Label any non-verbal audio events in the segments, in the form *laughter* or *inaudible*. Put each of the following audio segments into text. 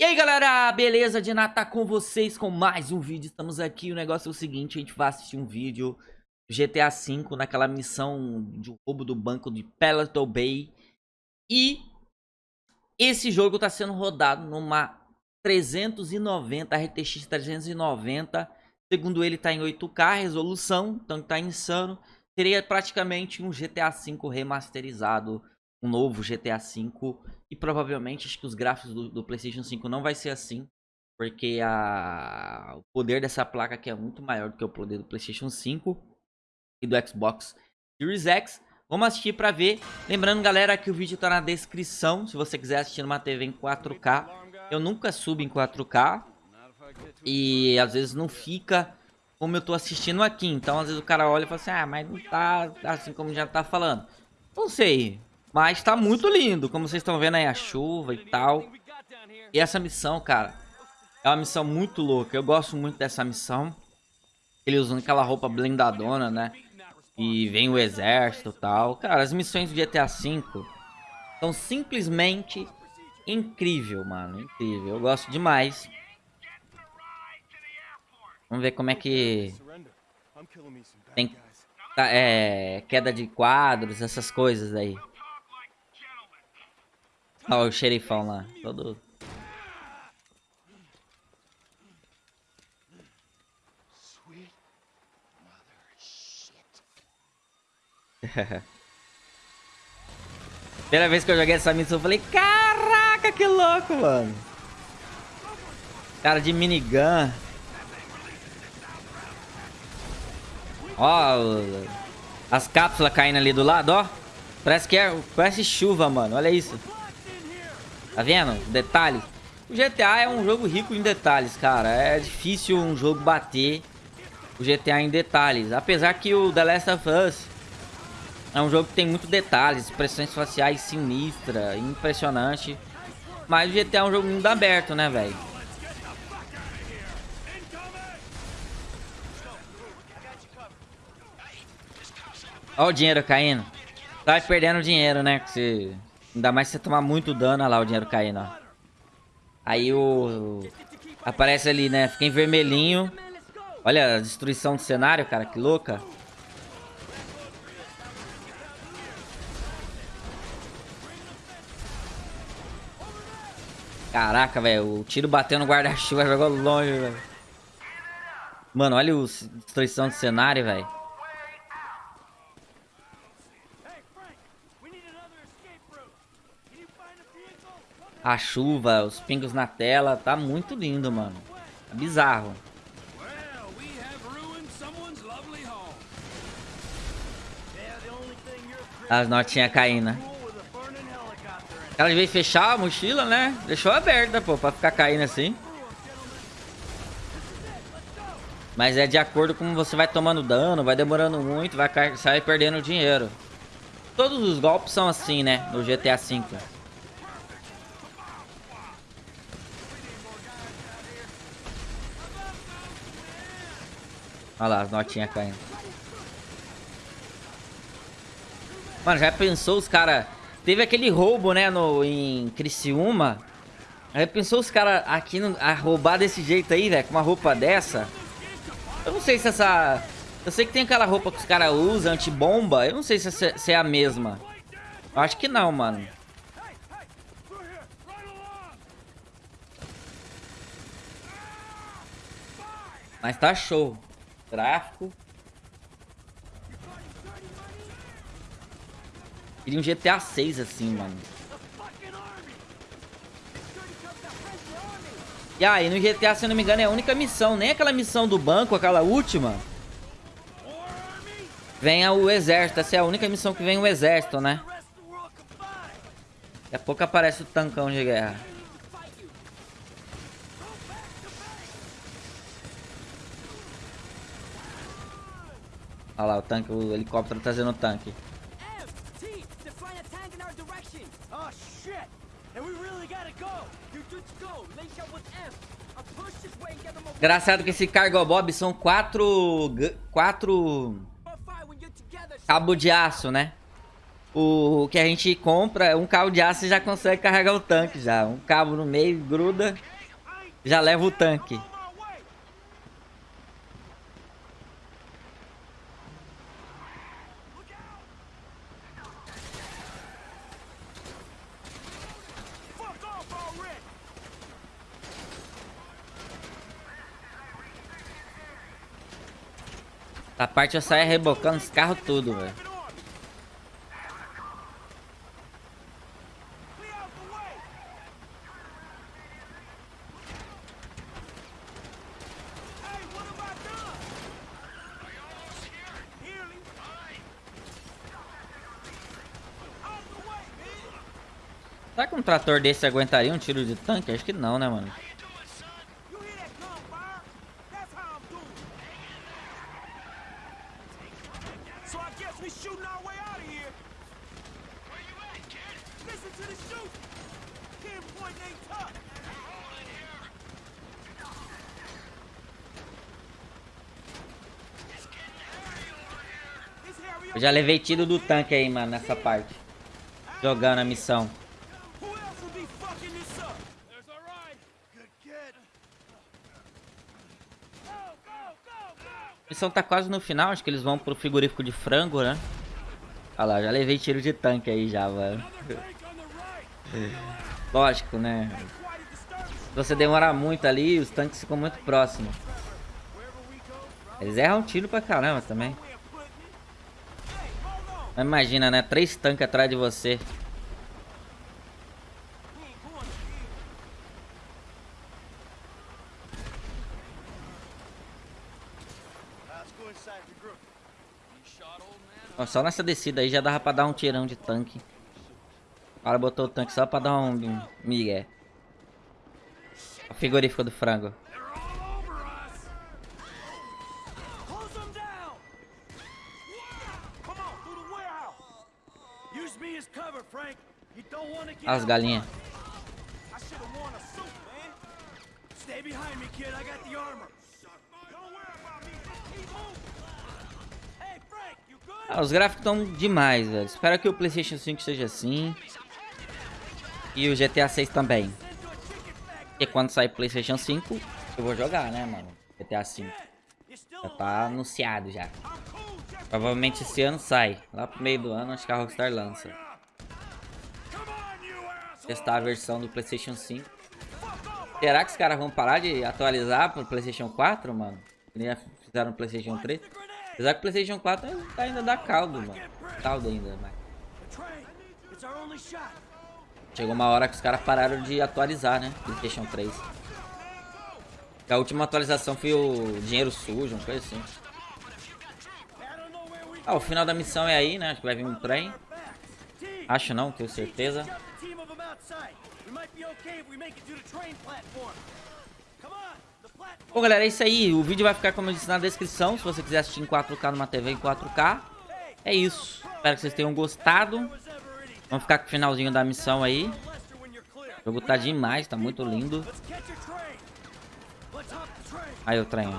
E aí galera, beleza? De Nata com vocês com mais um vídeo, estamos aqui, o negócio é o seguinte, a gente vai assistir um vídeo GTA V naquela missão de roubo do banco de Peloton Bay. E esse jogo está sendo rodado numa 390, RTX 390 Segundo ele está em 8K, resolução, então está insano. Seria praticamente um GTA V remasterizado um novo GTA V. E provavelmente acho que os gráficos do, do, PlayStation 5 não vai ser assim. Porque a, o poder dessa placa aqui é muito maior do que o poder do PlayStation 5 e do Xbox Series X. Vamos assistir para ver. Lembrando, galera, que o vídeo tá na descrição. Se você quiser assistir numa TV em 4K. Eu nunca subo em 4K. E às vezes não fica como eu tô assistindo aqui. Então, às vezes o cara olha e fala assim, ah, mas não tá assim como já tá falando. Não sei. Mas tá muito lindo, como vocês estão vendo aí a chuva e tal. E essa missão, cara, é uma missão muito louca. Eu gosto muito dessa missão. Ele usando aquela roupa blindadona, né? E vem o exército e tal. Cara, as missões do GTA V são simplesmente incrível, mano. Incrível. Eu gosto demais. Vamos ver como é que... Tem tá, é, queda de quadros, essas coisas aí. Olha o xerifão lá, todo... *laughs* Primeira vez que eu joguei essa missão, eu falei, caraca, que louco, mano. Cara de minigun. Ó, as cápsulas caindo ali do lado, ó. Parece que é, parece chuva, mano. Olha isso. Tá vendo? Detalhes. O GTA é um jogo rico em detalhes, cara. É difícil um jogo bater o GTA em detalhes. Apesar que o The Last of Us é um jogo que tem muito detalhes, expressões faciais sinistra, impressionante. Mas o GTA é um jogo muito aberto, né, velho? Olha o dinheiro caindo. Tá perdendo dinheiro, né? Que você... Ainda mais se você tomar muito dano, olha lá o dinheiro caindo, ó. Aí o... Aparece ali, né? Fica em vermelhinho. Olha a destruição do cenário, cara. Que louca. Caraca, velho. O tiro bateu no guarda-chuva, *laughs* jogou longe, velho. Mano, olha a destruição do cenário, velho. A chuva, os pingos na tela, tá muito lindo, mano. É bizarro. As notinhas caindo. Né? Ela veio fechar a mochila, né? Deixou aberta, pô, pra ficar caindo assim. Mas é de acordo com você vai tomando dano, vai demorando muito, vai sair perdendo dinheiro. Todos os golpes são assim, né? No GTA V. Olha lá, as notinhas caindo. Mano, já pensou os caras... Teve aquele roubo, né, no, em Criciúma. Já pensou os caras aqui no, a roubar desse jeito aí, velho? Com uma roupa dessa? Eu não sei se essa... Eu sei que tem aquela roupa que os caras usam, antibomba. Eu não sei se, se é a mesma. Eu acho que não, mano. Mas tá show. Tráfico. Queria um GTA 6 assim, mano. E aí, no GTA, se eu não me engano, é a única missão. Nem aquela missão do banco, aquela última. Vem o exército. Essa é a única missão que vem o exército, né? Daqui a pouco aparece o tancão de guerra. Olha lá, o tanque, o helicóptero trazendo o tanque. Engraçado que esse cargo bob são quatro... Quatro... Cabo de aço, né? O que a gente compra, um cabo de aço já consegue carregar o tanque já. Um cabo no meio, gruda, já leva o tanque. A parte eu saio rebocando os carros tudo, velho. Será que um trator desse aguentaria um tiro de tanque? Acho que não, né, mano? Eu já levei tiro do tanque aí, mano, nessa parte. Jogando a missão. A missão tá quase no final, acho que eles vão pro frigorífico de frango, né? Olha lá, já levei tiro de tanque aí já, mano. *laughs* Lógico, né? Se você demorar muito ali, os tanques ficam muito próximos. Eles erram tiro pra caramba também. Imagina, né? Três tanques atrás de você. só nessa descida aí já dava pra dar um tirão de tanque. O cara botou o tanque só pra dar um, migué. O frigorífico do frango. As galinhas. Ah, os gráficos estão demais, velho. Espero que o PlayStation 5 seja assim. E o GTA 6 também. E quando sair PlayStation 5, eu vou jogar, né, mano? GTA 5. Já tá anunciado já. Provavelmente esse ano sai. Lá pro meio do ano, acho que a Rockstar lança. Testar a versão do PlayStation 5. Será que os caras vão parar de atualizar pro PlayStation 4, mano? Nem fizeram no PlayStation 3. Apesar que o PlayStation 4 ainda dá caldo, mano. Caldo ainda, mas... Chegou uma hora que os caras pararam de atualizar, né? PlayStation 3. A última atualização foi o dinheiro sujo, uma coisa assim. Ah, o final da missão é aí, né? Acho que vai vir um trem. Acho não, tenho certeza. Bom, galera, é isso aí. O vídeo vai ficar, como eu disse, na descrição. Se você quiser assistir em 4K numa TV em 4K. É isso. Espero que vocês tenham gostado. Vamos ficar com o finalzinho da missão aí. O jogo tá demais, tá muito lindo. Aí o trem.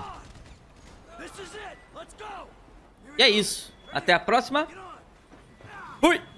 E é isso. Até a próxima. Fui!